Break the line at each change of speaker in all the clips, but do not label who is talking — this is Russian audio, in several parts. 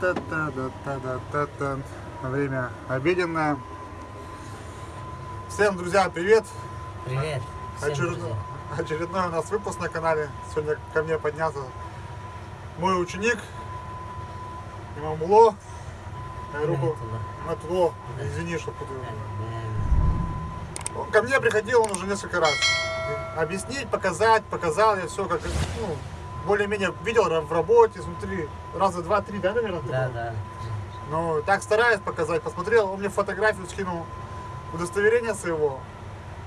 Та-та-та-та-та-та-та. Время обеденное. Всем, друзья, привет!
Привет. всем
Очеред-
друзья.
Очередной у нас выпуск на канале. Сегодня ко мне поднялся мой ученик Имамуло. Руку. Матуло. Извини, что путаю. Он ко мне приходил, он уже несколько раз. Объяснить, показать, показал я все как, ну, более-менее видел в работе, смотри, раза два-три, да, наверное?
Да,
был?
да.
Ну, так стараюсь показать. Посмотрел, он мне фотографию скинул, удостоверение своего.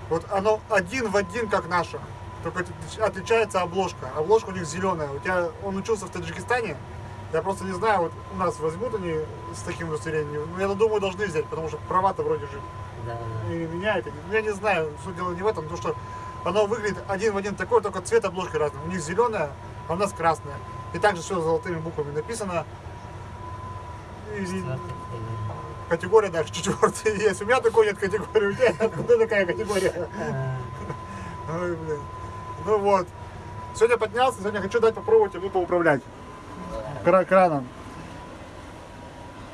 Вот оно один в один, как наше. Только отлич- отличается обложка. Обложка у них зеленая. У тебя, он учился в Таджикистане. Я просто не знаю, вот у нас возьмут они с таким удостоверением. Ну, я думаю, должны взять, потому что права-то вроде же
Да, да.
и меняет. Ну, я не знаю, суть дела не в этом, потому что оно выглядит один в один такое, только цвет обложки разный. У них зеленая, а у нас красная. И также все золотыми буквами написано. И- категория даже четвертая есть. У меня такой нет категории, у тебя откуда такая категория?
категория.
Ой, блин. Ну вот. Сегодня поднялся, сегодня хочу дать попробовать ему поуправлять кра- краном.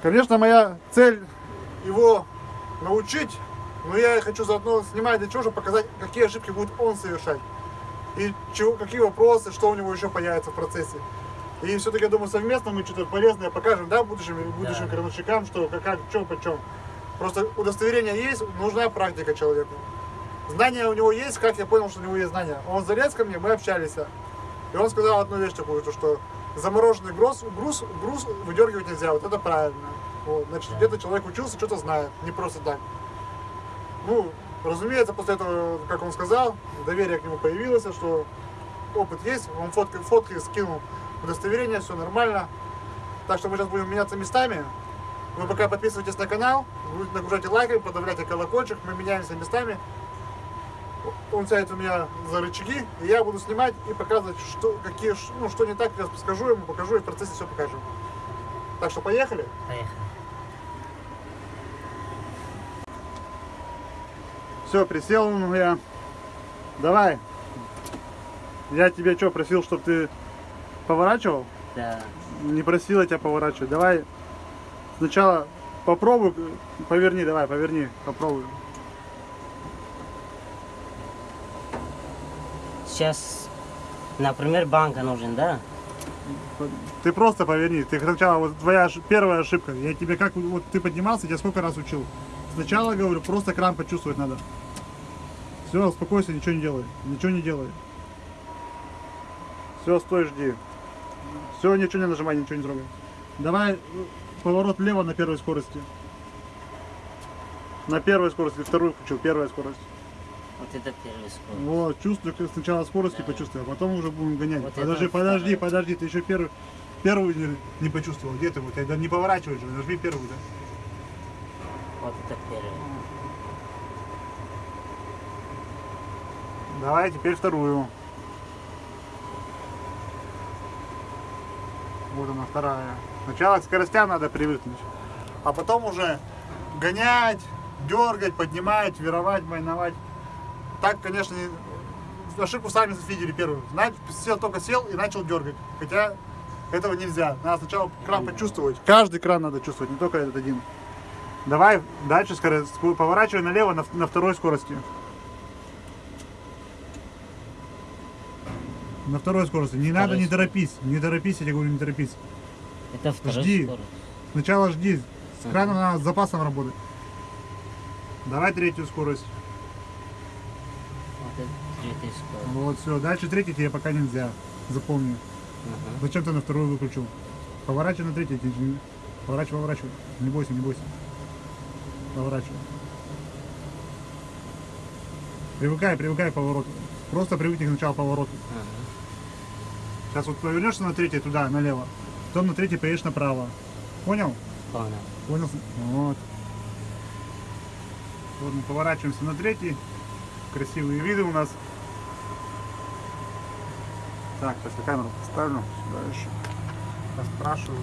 Конечно, моя цель его научить, но я хочу заодно снимать для чего, чтобы показать, какие ошибки будет он совершать. И чего, какие вопросы, что у него еще появится в процессе. И все-таки, я думаю, совместно мы что-то полезное покажем, да, будущим, будущим
Да.
крановщикам, что как, как что, почем. Просто удостоверение есть, нужна практика человеку. Знания у него есть, как я понял, что у него есть знания. Он залез ко мне, мы общались. И он сказал одну вещь такую, то, что замороженный груз, груз, груз выдергивать нельзя, вот это правильно. Вот, значит, где-то человек учился, что-то знает, не просто так. Ну, разумеется, после этого, как он сказал, доверие к нему появилось, что опыт есть, он фотки, фотки скинул, удостоверение, все нормально. Так что мы сейчас будем меняться местами. Вы пока подписывайтесь на канал, нагружайте лайками, подавляйте колокольчик, мы меняемся местами. Он сядет у меня за рычаги, и я буду снимать и показывать, что, какие, ну, что не так, я скажу ему, покажу, и в процессе все покажу. Так что поехали.
Поехали.
Все, присел ну, я. Давай. Я тебе что, просил, чтобы ты поворачивал?
Да.
Не просил я тебя поворачивать. Давай сначала попробуй, поверни, давай, поверни, попробуй.
Сейчас, например, банка нужен, да?
Ты просто поверни. Ты сначала, вот твоя первая ошибка. Я тебе как, вот ты поднимался, я тебя сколько раз учил. Сначала говорю, просто кран почувствовать надо. Все, успокойся, ничего не делай. Ничего не делай. Все, стой, жди. Все, ничего не нажимай, ничего не трогай. Давай э, поворот влево на первой скорости. На первой скорости, вторую включил, первая скорость.
Вот это первый скорость.
Вот, чувствую, сначала скорости
Да.
почувствую, а потом уже будем гонять.
Вот
подожди, подожди,
вторая.
подожди, ты еще первый, первую не, не почувствовал. Где ты вот? Не поворачивай же, нажми первую, да?
Вот это первый.
Давай теперь вторую. Вот она вторая. Сначала к скоростям надо привыкнуть, а потом уже гонять, дергать, поднимать, вировать, майновать. Так, конечно, не- ошибку сами видели первую. Знаете, сел, только сел и начал дергать. Хотя этого нельзя. Надо сначала кран почувствовать. Каждый кран надо чувствовать, не только этот один. Давай дальше скорость. Поворачивай налево на, на второй скорости. На второй скорости. Не надо, не торопись. Не торопись, я тебе говорю, не торопись.
Это второй
Жди.
скорость.
Сначала жди. С краном надо с запасом работать. Давай третью скорость.
Вот это третий скорость.
Вот, все. Дальше третий тебе пока нельзя. Запомни.
Ага.
Зачем ты на вторую выключил? Поворачивай на третий. не- Поворачивай, поворачивай. Не бойся, не бойся. Поворачивай. Привыкай, привыкай к повороту. Просто привыкни к началу поворота.
Ага.
Сейчас вот повернешься на третий туда, налево. Потом на третий поедешь направо. Понял?
Понял.
Понял? Вот. Вот мы поворачиваемся на третий. Красивые виды у нас. Так, сейчас я камеру поставлю сюда еще. Я спрашиваю.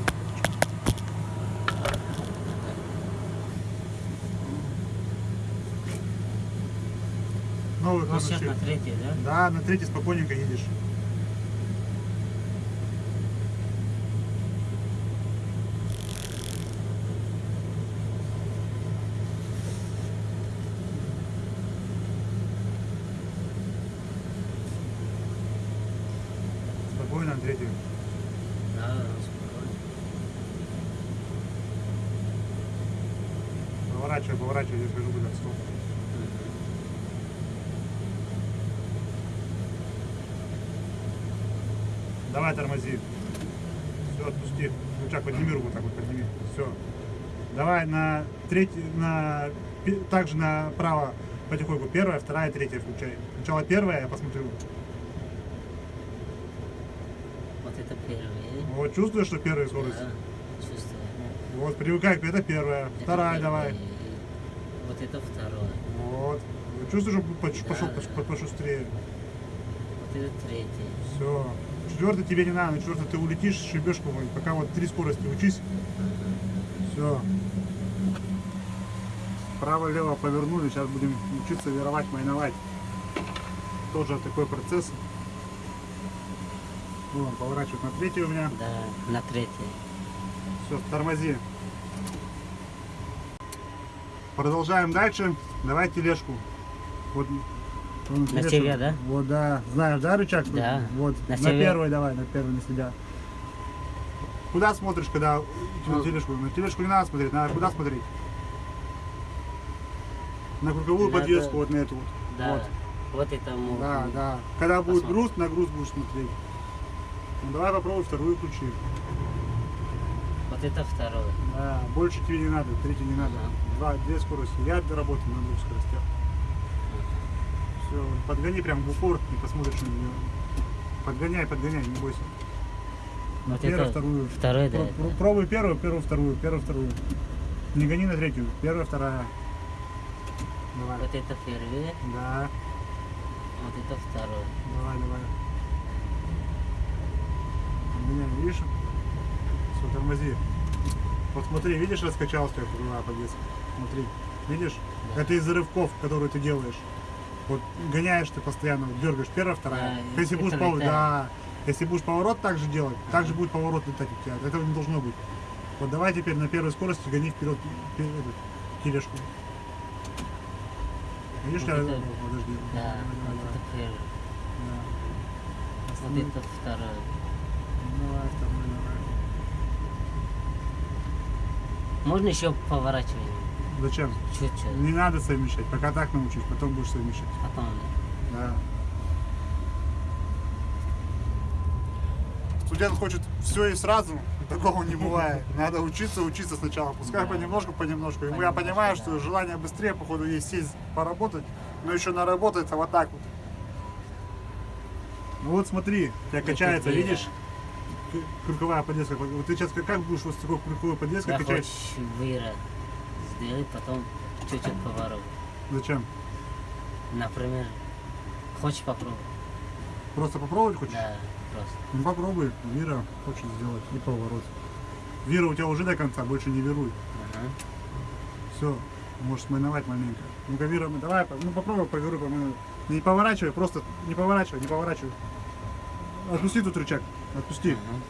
Новый
Ну, сейчас на третий, да?
Да, на третий спокойненько едешь. поворачивай, поворачивай, я скажу, куда стоп. Давай тормози. Все, отпусти. Рычаг подними руку, так вот подними. Все. Давай на третий, на также направо потихоньку. Первая, вторая, третья включай. Сначала первая, я посмотрю.
Вот это первый.
Вот чувствуешь, что первая скорость?
Да, чувствую.
Вот, привыкай, это первая.
Это
Вторая
первый.
давай.
Вот это второй.
Вот. Вот Чувствуешь, что
Да,
пошел
да.
пош- пошустрее.
Вот это третий.
Все. Четвертый тебе не надо, на четвертый ты улетишь, шибешь кого-нибудь. Пока вот три скорости учись. Все. Право-лево повернули, сейчас будем учиться веровать, майновать. Тоже такой процесс. Вон, поворачивать на третий у меня.
Да, на третий.
Все, тормози. Продолжаем дальше. Давай тележку. Вот.
На
тележку.
тебя, да?
Вот, да. Знаешь, да, рычаг?
Да.
Вот.
На
На, первый давай, на первый на себя. Куда смотришь, когда на тележку? На тележку не надо смотреть, надо куда смотреть? На круговую
Надо-
подвеску, вот на эту вот.
Да.
Вот.
Вот, это мы.
Да, да. Когда будет
Посмотрим.
груз, на груз будешь смотреть. Ну, давай попробуй вторую включи.
Вот это второй.
Да, больше тебе не надо, третий не надо. Два, две скорости. Я работаю на двух скоростях. Все, подгони прям в упор, не посмотришь на нее. Подгоняй, подгоняй, не бойся.
Вот
первую,
это
вторую.
Второй, да.
Про- про- Пробуй первую, первую, вторую, первую, вторую. Не гони на третью. Первая, вторая. Давай.
Вот это первый,
Да,
вот это второй.
давай, давай. Подгоняй, видишь? Все, тормози. Вот смотри, видишь, раскачалась тебя круговая подвеска? Смотри, видишь?
Да.
Это из-за рывков, которые ты делаешь. Вот гоняешь ты постоянно, дергаешь первая, вторая.
Да,
Если будешь поворот, да, если будешь поворот так же делать, так же будет поворот летать у тебя. Этого не должно быть. Вот давай теперь на первой скорости гони вперед тележку. Видишь,
Вот
я-
это-
подожди.
Да,
Давай,
вот
давай,
это первый.
да.
Вот
Останови.
это второй.
Давай, второй, давай.
Можно еще поворачивать?
Зачем?
Чуть-чуть.
Не надо совмещать, пока так научись, потом будешь совмещать.
Потом, да.
Да. Студент хочет все и сразу, такого не бывает. Надо учиться, учиться сначала. Пускай
Да.
понемножку, понемножку. Ему я понимаю,
да.
что желание быстрее, походу, есть сесть поработать, но еще наработается вот так вот. Ну вот смотри, у тебя
Это
качается, видишь? К- Круговая подвеска. Вот ты сейчас как- будешь вот с такой круговой подвеской
Я
качать?
хочешь выра сделать, потом чуть-чуть поворот.
Зачем?
Например, хочешь попробовать?
Просто попробовать хочешь?
Да, просто.
Ну попробуй, Вира хочет сделать и поворот. Вира у тебя уже до конца, больше не веруй.
Ага.
Все, можешь смайновать маленько. Ну-ка, Вира, давай, ну попробуй поверуй, по-моему. Не поворачивай, просто не поворачивай, не поворачивай. Отпусти тут рычаг, отпусти.
Ага.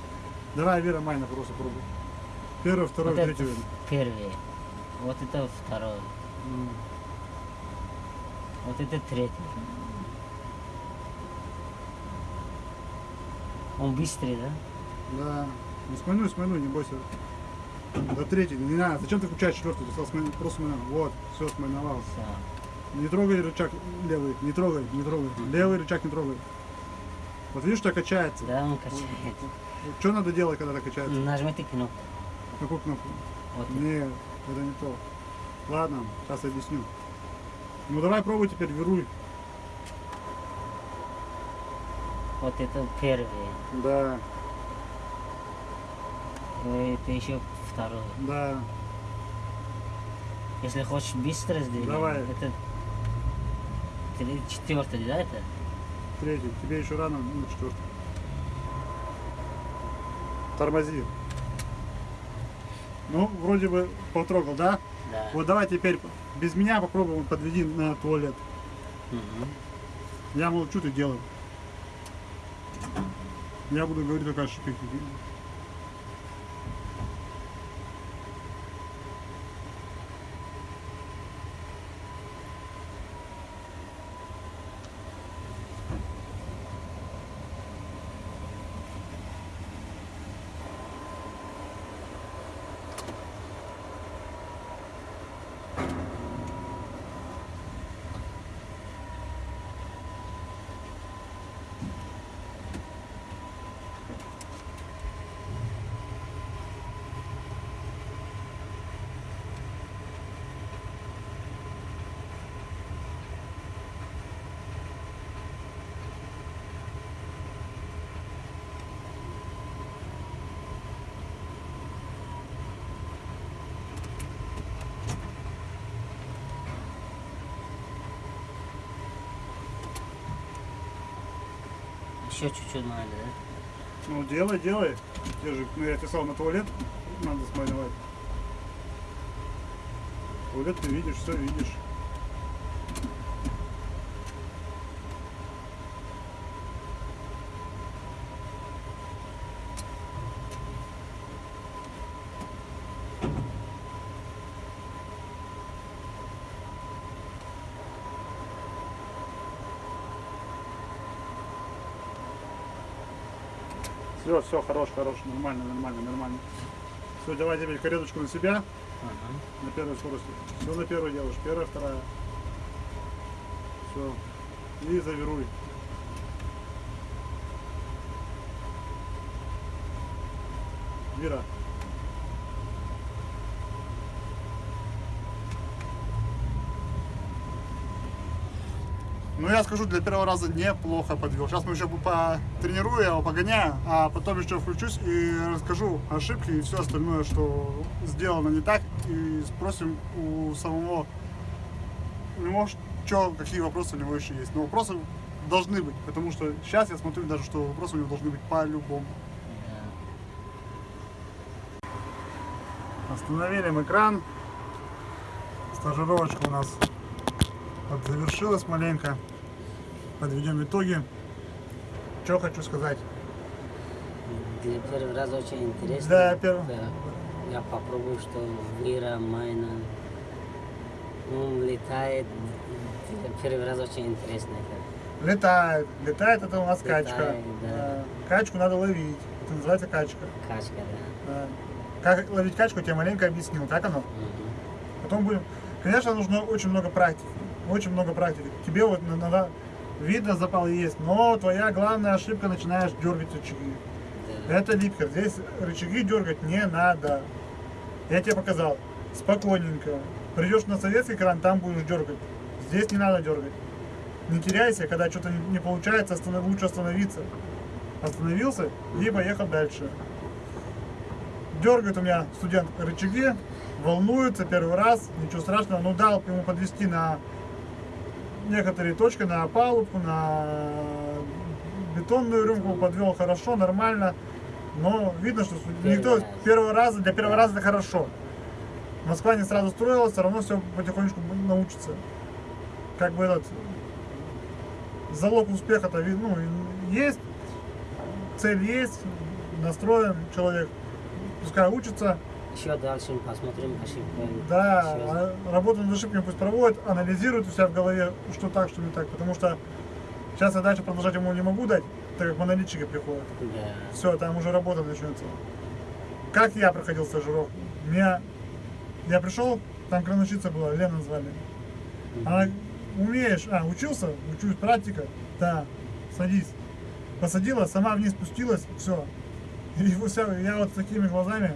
Давай, Вира, майна просто пробуй. Первый, второй,
Вот
Вира.
первый. Вот это второй.
М.
Вот это третий. Он быстрый, да?
Да. Ну смайнуй, смайнуй, не бойся. До третий, не надо. Зачем ты включаешь четвертый? Ты смайну- просто смайнул. Вот, все, смайновал.
Все.
Не трогай рычаг левый, не трогай, не трогай. Левый рычаг не трогай. Вот видишь, что качается.
Да, он качает.
Что надо делать, когда так качается?
Нажмите кнопку.
Какую кнопку?
Вот.
Нет, это не то. Ладно, сейчас объясню. Ну давай пробуй теперь, веруй.
Вот это первый.
Да,
Это еще второй.
да.
Если хочешь быстро сделать,
Давай.
это четвертый, да, это?
Третий. Тебе еще рано, ну четвертый. Тормози. Ну, вроде бы потрогал, да?
Да.
Вот давай теперь без меня попробуем подведи на туалет.
Мгм.
Я молчу, ты делай. Я буду говорить только о шипе.
Еще чуть-чуть надо, да?
Ну, делай, делай. Же, ну, я писал на туалет, надо смаливать. Туалет ты видишь, все видишь. Все, все, хорош, хорош, нормально, нормально, нормально. Все, давай теперь кареточку на себя,
Ага.
на первой скорости. Все на первую делаешь, первая, вторая. Все. И завируй. Вира. Ну, я скажу, для первого раза неплохо подвел. Сейчас мы еще потренирую, я его погоняю, а потом еще включусь и расскажу ошибки и все остальное, что сделано не так. И спросим у самого, у него, что, какие вопросы у него еще есть. Но вопросы должны быть, потому что сейчас я смотрю даже, что вопросы у него должны быть по-любому. Остановили экран. Стажировочка у нас завершилась маленько. Подведем итоги. Что хочу сказать.
Для первый раз очень интересно.
Да, первый.
Да. Я попробую, что Вира, Майна, ну, летает. Первый раз очень интересно это.
Летает. Летает это у нас
Летает,
качка.
да.
Качку надо ловить. Это называется качка.
Качка, да.
Да. Как ловить качку, я тебе маленько объяснил. Так оно?
Мгм.
Потом будем... Конечно, нужно очень много практики. Очень много практики. Тебе вот на- надо... Видно, запал есть, но твоя главная ошибка начинаешь дергать рычаги. Это липкер. Здесь рычаги дергать не надо. Я тебе показал. Спокойненько. Придешь на советский кран, там будешь дергать. Здесь не надо дергать. Не теряйся, когда что-то не, не получается, останов- лучше остановиться. Остановился и поехал дальше. Дергает у меня студент рычаги, волнуется первый раз, ничего страшного. Ну дал ему подвести на некоторые точки, на палубку, на бетонную рюмку, подвел хорошо, нормально. Но видно, что никто
раз.
первого раза, для первого раза это хорошо. Москва не сразу строилась, все равно все потихонечку научится. Как бы этот залог успеха-то ну, есть, цель есть, настроен человек, пускай учится,
Еще дальше посмотрим ошибку.
да,
Ещё-
а работу над ошибками пусть проводит, анализирует у себя в голове, что так, что не так, потому что сейчас я дальше продолжать ему не могу дать, так как монолитчики приходят.
Да.
Все, там уже работа начнется. Как я проходил стажировку? Меня... Я пришел, там крановщица была, Лена звали. Она, умеешь, а, учился? Учусь, практика? Да, садись. Посадила, сама вниз спустилась, все. И я вот с такими глазами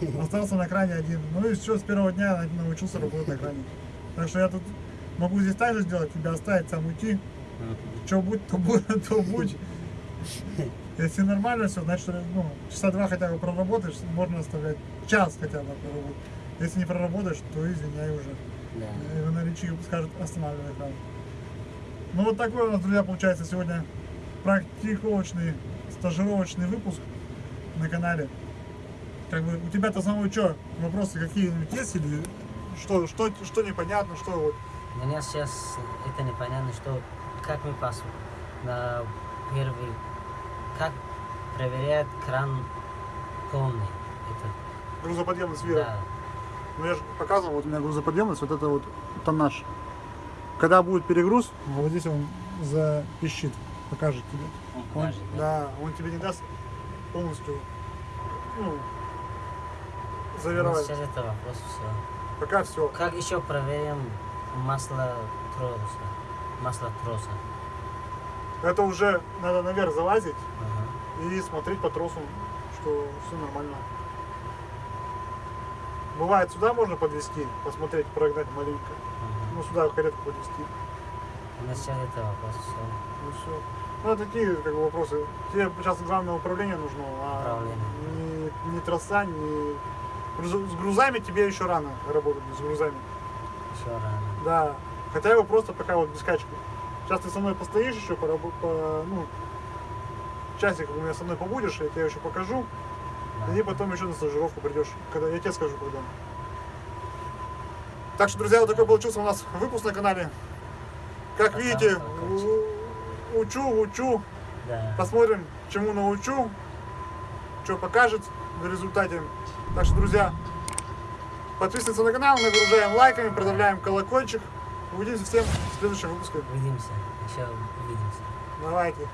остался на кране один. Ну и все, с первого дня на- научился работать на кране. Так что я тут могу здесь так же сделать, тебя оставить, сам уйти. Что будет, то будет, то будь. Если нормально все, значит, ну, часа два хотя бы проработаешь, можно оставлять. Час хотя бы проработать. Если не проработаешь, то извиняй уже.
Да.
И наличие скажет останавливай экран. Ну вот такой у нас, друзья, получается сегодня практиковочный, стажировочный выпуск на канале. Как бы у тебя-то самого что, вопросы какие-нибудь есть или что, что, что непонятно, что вот
Для меня сейчас это непонятно, что как мы пас на первый, как проверяет кран полный. Это,
грузоподъемность вира.
да.
Ну я же показывал, вот у меня грузоподъемность, вот это вот тоннаж. Когда будет перегруз, вот здесь он запищит, покажет тебе.
Он
Он-
покажет, да?
да, он тебе не даст полностью Ну, завировать.
сейчас это вопрос все.
Пока все.
Как еще проверим масло троса? Масло троса.
Это уже надо наверх залазить
Ага.
и смотреть по тросу, что все нормально. Бывает, сюда можно подвести, посмотреть, прогнать маленько.
Ага.
Ну, сюда каретку подвести.
У нас сейчас это вопрос все.
Ну все. Ну, это такие как бы, вопросы. Тебе сейчас главное управление нужно, а
Управление.
не, не троса, не... С грузами тебе еще рано работать, с грузами.
Еще рано.
Да. Хотя бы просто пока вот без качки. Сейчас ты со мной постоишь еще, порабо- по, ну, часик у меня со мной побудешь, я тебе еще покажу.
Да.
И потом еще на стажировку придешь, когда я тебе скажу, когда. Так что, друзья, вот такой получился у нас выпуск на канале. Как
Пока,
видите, учу, учу,
Да.
посмотрим, чему научу, что покажет в результате. Так что, друзья, подписывайтесь на канал, нагружаем лайками, продавляем колокольчик. Увидимся всем в следующем выпуске.
Увидимся. Еще увидимся.
Давайте.